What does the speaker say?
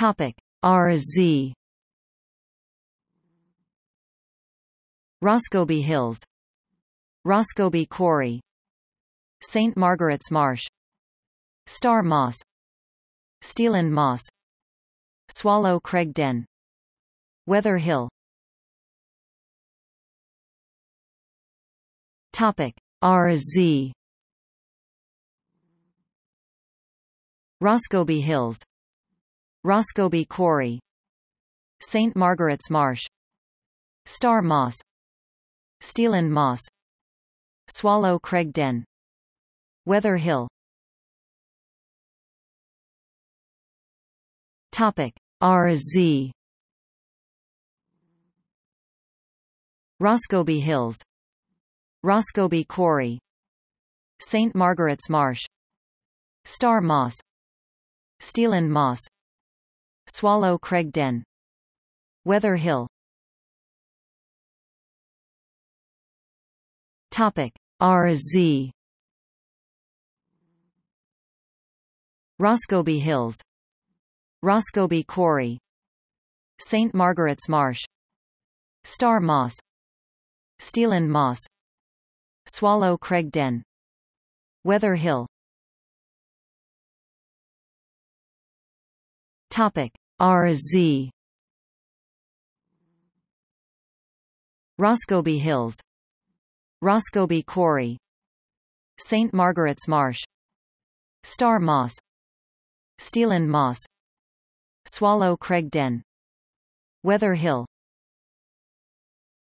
Topic. RZ Roscobie Hills. Roscobie Quarry. St. Margaret's Marsh. Star Moss. Steelend Moss. Swallow Craig Den. Weather Hill. Topic. RZ Roscobie Hills Roscobie Quarry. St. Margaret's Marsh. Star Moss. Steelend Moss. Swallow Craig Den. Weather Hill. Topic. RZ Roscobie Hills. Roscoby Quarry. St. Margaret's Marsh. Star Moss. Steeland Moss Swallow Craig Den. Weather Hill. Topic. RZ Roscobie Hills. Roscobie Quarry. St. Margaret's Marsh. Star Moss. Steelend Moss. Swallow Craig Den. Weather Hill Topic. RZ Roscobie Hills. Roscobie Quarry. St. Margaret's Marsh. Star Moss. Steelend Moss. Swallow Craig Den. Weather Hill